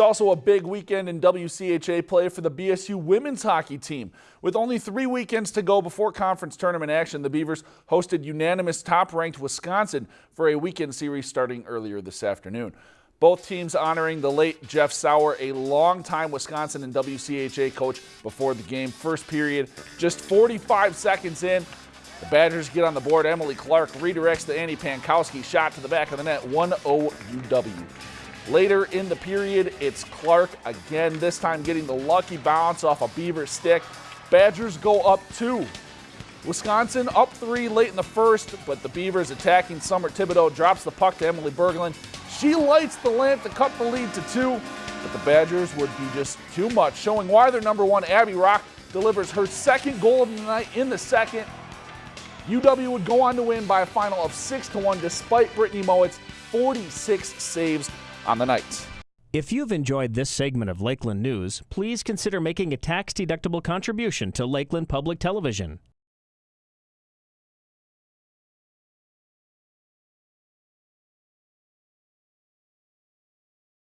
It's also a big weekend in WCHA play for the BSU women's hockey team. With only three weekends to go before conference tournament action, the Beavers hosted unanimous top-ranked Wisconsin for a weekend series starting earlier this afternoon. Both teams honoring the late Jeff Sauer, a longtime Wisconsin and WCHA coach before the game. First period, just 45 seconds in, the Badgers get on the board. Emily Clark redirects the Annie Pankowski shot to the back of the net, 1-0 UW. Later in the period, it's Clark again, this time getting the lucky bounce off a Beaver stick. Badgers go up two. Wisconsin up three late in the first, but the Beavers attacking Summer Thibodeau drops the puck to Emily Berglund. She lights the lamp to cut the lead to two, but the Badgers would be just too much, showing why their number one, Abby Roque, delivers her second goal of the night in the second. UW would go on to win by a final of 6 to 1 despite Brittni Mowat's 46 saves on the night. If you've enjoyed this segment of Lakeland News, please consider making a tax-deductible contribution to Lakeland Public Television.